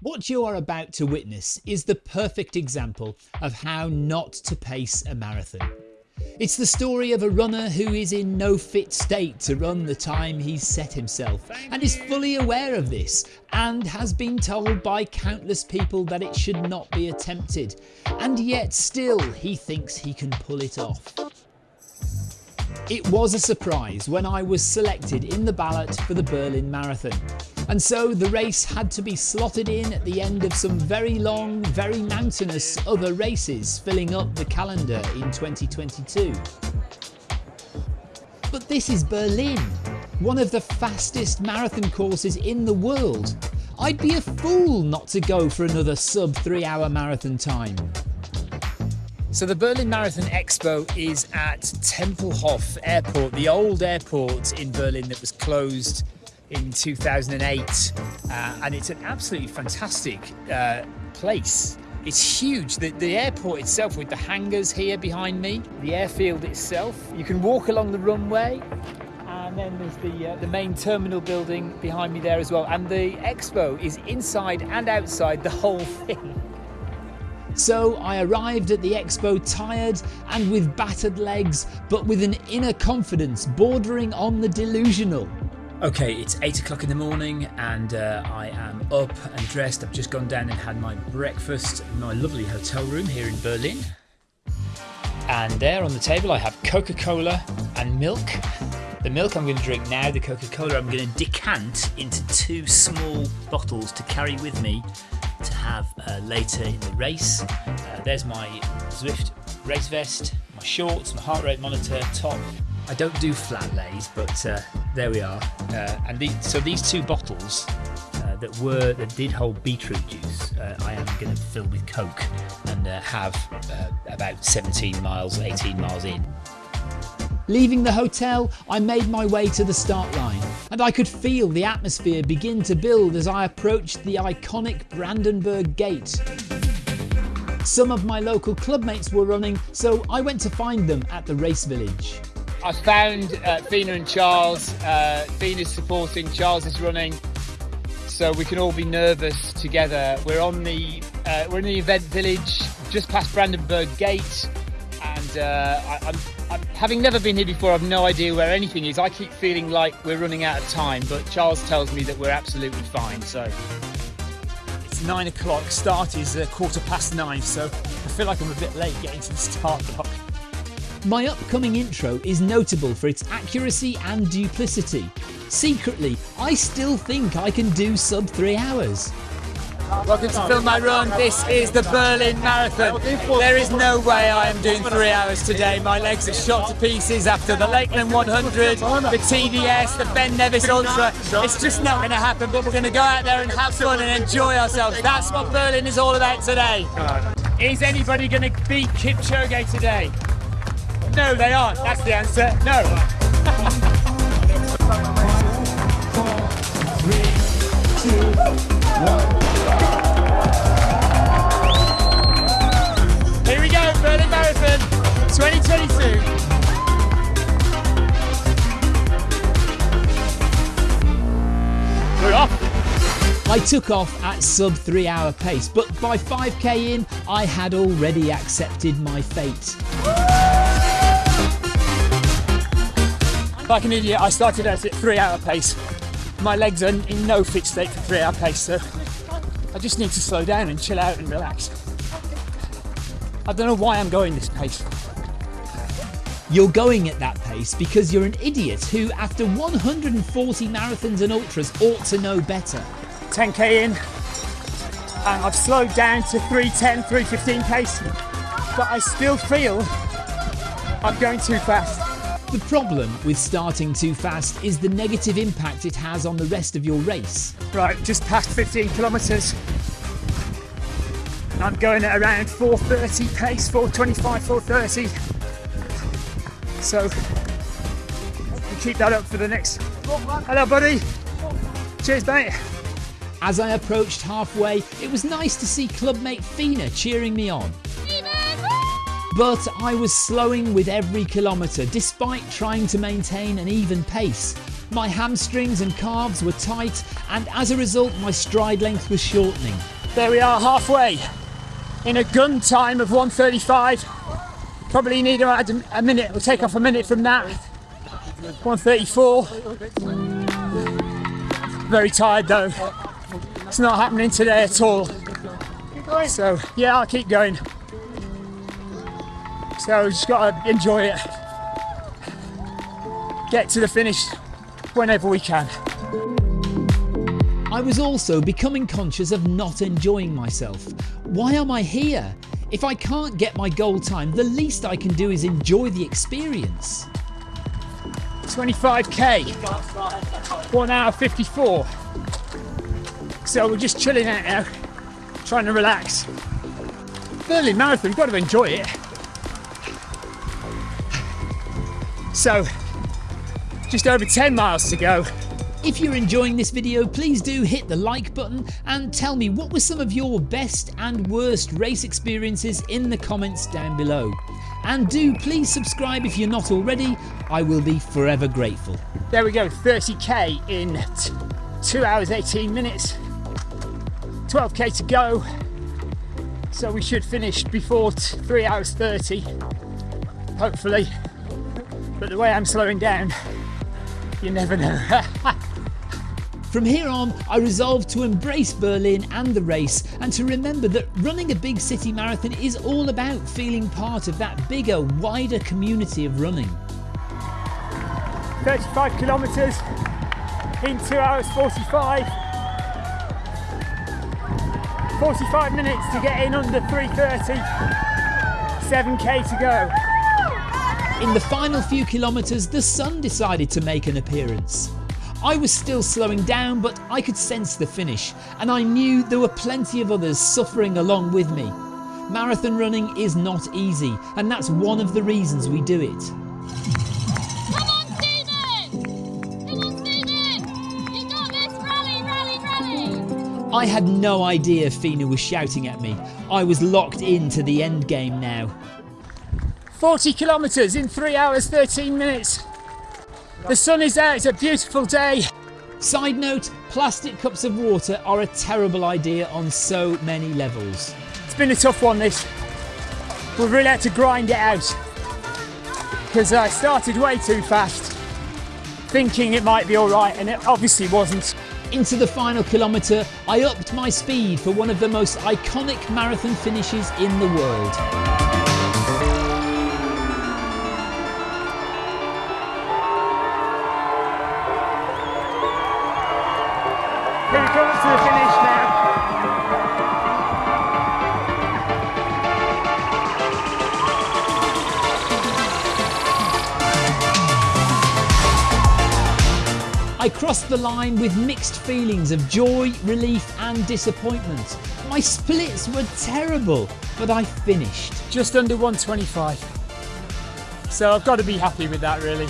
What you are about to witness is the perfect example of how not to pace a marathon. It's the story of a runner who is in no fit state to run the time he's set himself and is fully aware of this and has been told by countless people that it should not be attempted and yet still he thinks he can pull it off. It was a surprise when I was selected in the ballot for the Berlin Marathon and so the race had to be slotted in at the end of some very long, very mountainous other races filling up the calendar in 2022. But this is Berlin, one of the fastest marathon courses in the world. I'd be a fool not to go for another sub three hour marathon time. So the Berlin Marathon Expo is at Tempelhof Airport, the old airport in Berlin that was closed in 2008 uh, and it's an absolutely fantastic uh, place. It's huge. The, the airport itself with the hangars here behind me, the airfield itself. You can walk along the runway and then there's the, uh, the main terminal building behind me there as well. And the expo is inside and outside the whole thing. So I arrived at the expo tired and with battered legs, but with an inner confidence bordering on the delusional. Okay, it's 8 o'clock in the morning and uh, I am up and dressed. I've just gone down and had my breakfast in my lovely hotel room here in Berlin. And there on the table I have Coca-Cola and milk. The milk I'm going to drink now, the Coca-Cola I'm going to decant into two small bottles to carry with me to have uh, later in the race. Uh, there's my Zwift race vest, my shorts, my heart rate monitor, top, I don't do flat lays, but uh, there we are. Uh, and the, so these two bottles uh, that were that did hold beetroot juice, uh, I am going to fill with Coke and uh, have uh, about 17 miles, 18 miles in. Leaving the hotel, I made my way to the start line, and I could feel the atmosphere begin to build as I approached the iconic Brandenburg Gate. Some of my local clubmates were running, so I went to find them at the race village. I found uh, Fina and Charles. Uh, Fina's supporting, Charles is running, so we can all be nervous together. We're on the uh, we're in the event village, just past Brandenburg Gate, and uh, I, I'm, I'm, having never been here before, I've no idea where anything is. I keep feeling like we're running out of time, but Charles tells me that we're absolutely fine. So it's nine o'clock. Start is a quarter past nine, so I feel like I'm a bit late getting to the start block. My upcoming intro is notable for its accuracy and duplicity. Secretly, I still think I can do sub 3 hours. Welcome to Film My Run. This is the Berlin Marathon. There is no way I am doing three hours today. My legs are shot to pieces after the Lakeland 100, the TDS, the Ben Nevis Ultra. It's just not going to happen, but we're going to go out there and have fun and enjoy ourselves. That's what Berlin is all about today. Is anybody going to beat Kipchoge today? No, they aren't. That's the answer. No. Here we go, Berlin Marathon 2022. We're off. I took off at sub 3 hour pace, but by 5k in, I had already accepted my fate. Like an idiot, I started out at three hour pace. My legs are in no fit state for three hour pace, so I just need to slow down and chill out and relax. I don't know why I'm going this pace. You're going at that pace because you're an idiot who, after 140 marathons and ultras, ought to know better. 10k in, and I've slowed down to 310, 315 pace, but I still feel I'm going too fast. The problem with starting too fast is the negative impact it has on the rest of your race. Right, just past 15 kilometres. I'm going at around 430 pace, 425, 430. So keep that up for the next. Hello, buddy. Cheers, mate. As I approached halfway, it was nice to see clubmate Fina cheering me on. But I was slowing with every kilometre despite trying to maintain an even pace. My hamstrings and calves were tight, and as a result, my stride length was shortening. There we are, halfway. In a gun time of 135. Probably need add a minute, we'll take off a minute from that. 134. Very tired though. It's not happening today at all. So, yeah, I'll keep going. So, we just gotta enjoy it. Get to the finish whenever we can. I was also becoming conscious of not enjoying myself. Why am I here? If I can't get my goal time, the least I can do is enjoy the experience. 25k, 1 hour 54. So we're just chilling out now, trying to relax. Berlin Marathon, you've got to enjoy it. So, just over 10 miles to go. If you're enjoying this video, please do hit the like button and tell me what were some of your best and worst race experiences in the comments down below. And do please subscribe if you're not already, I will be forever grateful. There we go, 30k in 2 hours 18 minutes. 12k to go. So we should finish before 3 hours 30, hopefully. But the way I'm slowing down, you never know. From here on, I resolved to embrace Berlin and the race and to remember that running a big city marathon is all about feeling part of that bigger, wider community of running. 35 kilometres in 2 hours 45. 45 minutes to get in under 330. 7k to go. In the final few kilometres, the sun decided to make an appearance. I was still slowing down, but I could sense the finish, and I knew there were plenty of others suffering along with me. Marathon running is not easy, and that's one of the reasons we do it. Come on, Stephen! Come on, Stephen! You got this! Rally, rally, rally! I had no idea Fina was shouting at me. I was locked into the end game now. 40 kilometres in 3 hours 13 minutes. The sun is out, it's a beautiful day. Side note, plastic cups of water are a terrible idea on so many levels. It's been a tough one this. We've really had to grind it out. Because I started way too fast, thinking it might be alright, and it obviously wasn't. Into the final kilometre, I upped my speed for one of the most iconic marathon finishes in the world. I crossed the line with mixed feelings of joy, relief, and disappointment. My splits were terrible, but I finished. Just under 125. So I've got to be happy with that, really.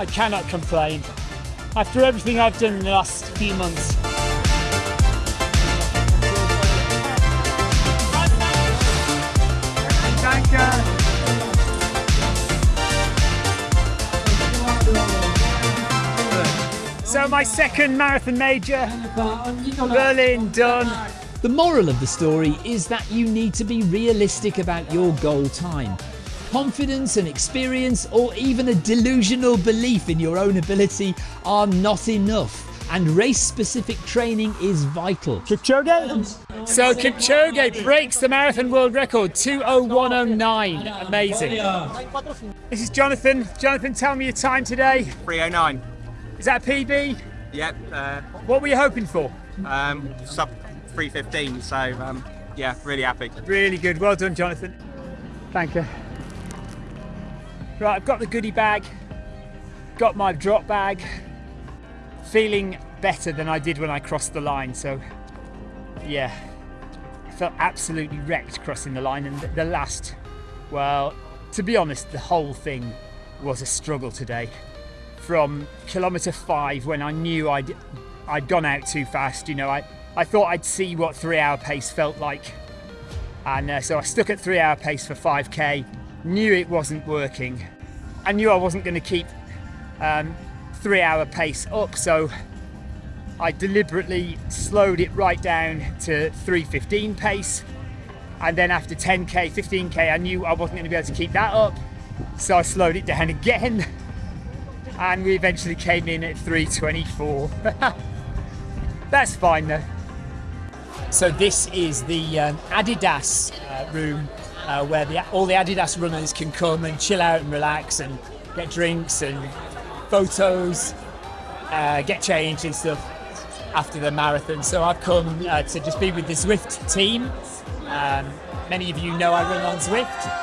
I cannot complain. After everything I've done in the last few months. So my second marathon major, Berlin done. The moral of the story is that you need to be realistic about your goal time. Confidence and experience or even a delusional belief in your own ability are not enough and race specific training is vital. Kipchoge? So Kipchoge breaks the marathon world record 20109. Amazing. This is Jonathan. Jonathan, tell me your time today. 309. Is that a PB? Yep. Uh, what were you hoping for? Um, sub 315. So um, yeah, really happy. Really good. Well done, Jonathan. Thank you. Right, I've got the goodie bag. Got my drop bag. Feeling better than I did when I crossed the line. So yeah, I felt absolutely wrecked crossing the line. And the last, well, to be honest, the whole thing was a struggle today from kilometre five when I knew I'd I'd gone out too fast. You know, I I thought I'd see what three hour pace felt like, and uh, so I stuck at three hour pace for 5k. Knew it wasn't working. I knew I wasn't going to keep um, three hour pace up. So I deliberately slowed it right down to 315 pace. And then after 10k, 15k, I knew I wasn't going to be able to keep that up. So I slowed it down again. And we eventually came in at 324. That's fine though. So this is the um, Adidas uh, room uh, where the, all the Adidas runners can come and chill out and relax and get drinks and photos, uh, get changed and stuff after the marathon. So I've come uh, to just be with the Zwift team. Um, many of you know I run on Zwift.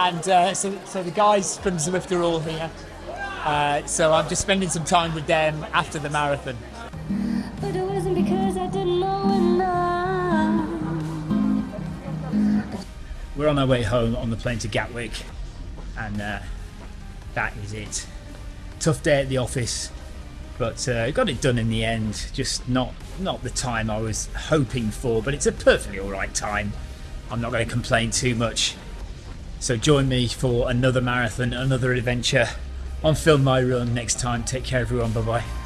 And uh, so, so the guys from Zwift are all here. Uh, so I'm just spending some time with them after the marathon. But it wasn't because I didn't know enough. We're on our way home on the plane to Gatwick, and uh, that is it. Tough day at the office, but uh, got it done in the end. Just not not the time I was hoping for, but it's a perfectly all right time. I'm not going to complain too much. So join me for another marathon, another adventure on Film My Run next time. Take care, everyone. Bye bye.